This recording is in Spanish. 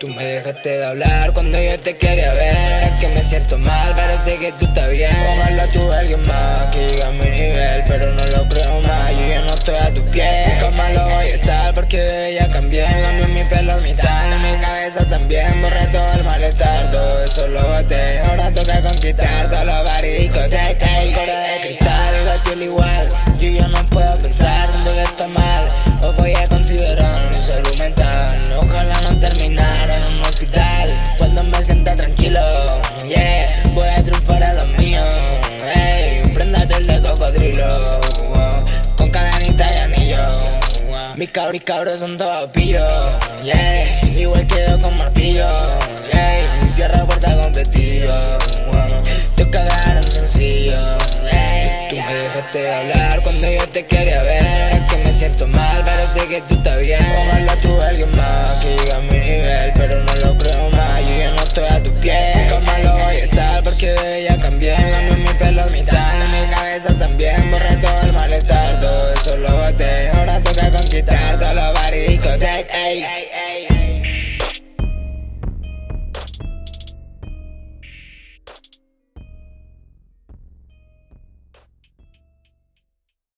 Tú me dejaste de hablar cuando yo te quería ver. Es que me siento mal, parece que tú estás bien. Ojalá tú alguien más que diga mi nivel Pero no lo creo más, yo ya no estoy a tu pies Nunca más lo voy a estar porque ya cambié. Cambió mi pelo mi tal, mi cabeza también. Borré todo el malestar, todo eso lo boté. Ahora toca conquistar todos los bares discotecas El de cristal, la piel igual. Yo ya no puedo pensar, mis, cabros, mis cabros son todos pillos, yeah. Igual que yo con martillo, yeah. Cierra puerta con pestillo, Te cagaron sencillo, yeah. Tú me dejaste de hablar cuando yo te quería ver. Es que me siento mal, sé que tú estás bien malestar, todo